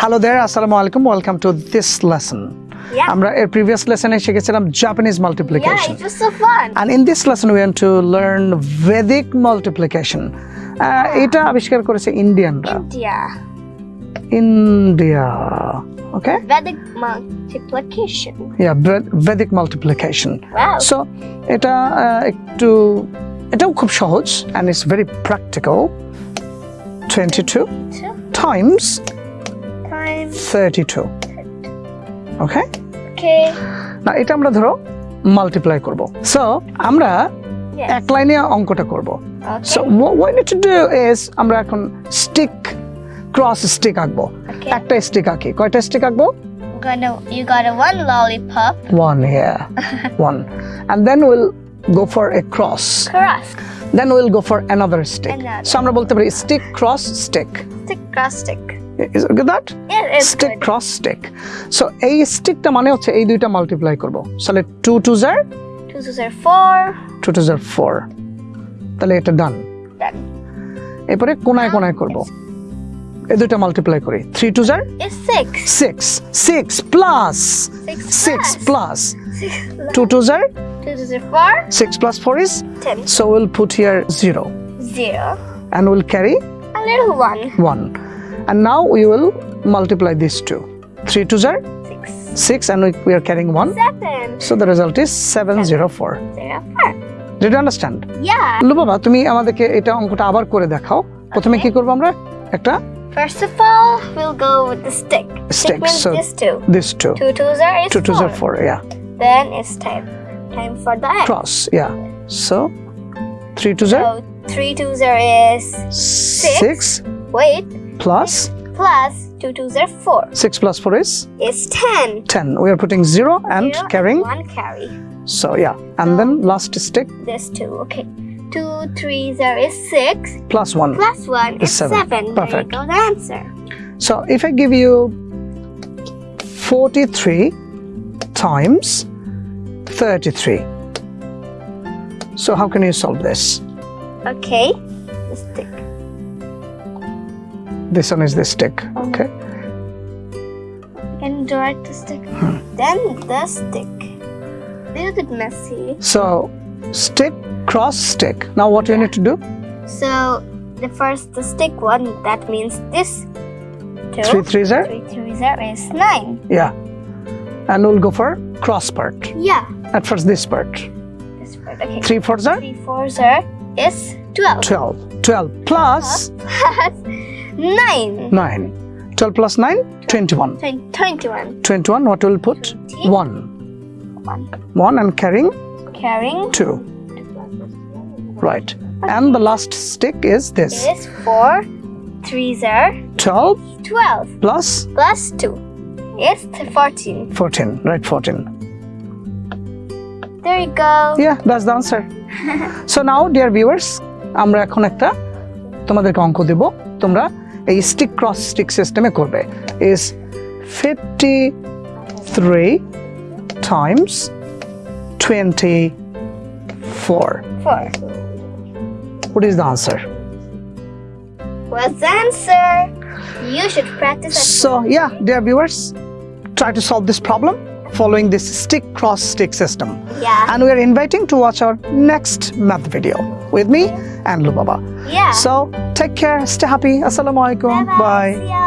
Hello দেয়ার আসসালামু আলাইকুম welcome to this lesson আমরা এর প্রিভিয়াস লেসনে শিখেছিলাম Japanese multiplication and in this lesson we want to learn Vedic multiplication এটা আবিষ্কার করেছে ইন্ডিয়ানরা India okay Vedic multiplication yeah Vedic multiplication so এটা একটু এটাও খুব সহজ and it's very practical 22 times 32 okay okay এটা আমরা ধরো মাল্টিপ্লাই করব। সো আমরা এক লাইনে অঙ্কটা করব। সো ওয়াই আমরা এখন স্টিক ক্রস স্টিক আঁকব। একটা স্টিক আঁকি। কয়টা স্টিক আঁকব? আমরা বলতে পারি stick cross stick stick cross stick is okay that stick cross stick so এই স্টিকটা মানে হচ্ছে এই দুইটা মাল্টিপ্লাই করব। তাহলে two two jar two two jar four two two jar four তাহলে এটা ডান এরপরে কোনায় কোনায় করব? এই দুইটা মাল্টিপ্লাই করি। Three two are six six plus six plus two two are six plus four is so will put here zero zero and will carry a little one. One. and now we will multiply these two 3 2s are Six. 6 and we, we are carrying 1 Seven. so the result is 704 Zero four. did you understand Yeah. লু বাবা তুমি আমাদেরকে এটা অঙ্কটা আবার করে দেখাও প্রথমে কি করব আমরা একটা First of all, we'll go with the stick. Stick, means so- this two. this two Two twos are is 2 2s four. are 4 yeah Then it's time. Time for the X. cross yeah so 3 2s are So three twos are is 6 wait plus plus two twos are four. 6 plus 4 is It's ten. 10 we are putting 0 and Zero carrying one carry. so yeah and then um, last stick This two. Okay. Two threes are is six plus 1 plus one Is is seven. seven. Perfect. There you go the answer. so if i give you 43 times 33 so how can you solve this Okay. The stick. This one is the stick okay Can direct the stick. Hmm. Then the stick. A little bit messy. so stick cross stick now what you need to do So the first the stick one that means this two. three threes are Three threes are is nine. yeah and we'll go for cross part Yeah. at first this part This part. Okay. three fours are Three fours are is twelve. 12 12 plus Plus nine. 9 12 plus 9 21 Twen- Twenty-one. 21 what will put Twenty. 1 One. 1 and carrying Carrying 2 right and the last stick is this is four. Threes are 12 twelve. plus Plus two is th- fourteen. 14 right 14 There you go. yeah that's the answer so now dear viewers আমরা এখন একটা তোমাদেরকে অঙ্ক দেব তোমরা এই stick cross stick সিস্টেমে করবে is 53 times 24 Four. what is the answer What's the answer? You should practice at So yeah, dear viewers, try to solve this problem following this stick cross stick system. Yeah. And we are inviting to watch our next math video with me and Lubaba. Yeah. So take care, stay happy. Assalamu alaikum. Bye-bye. See ya.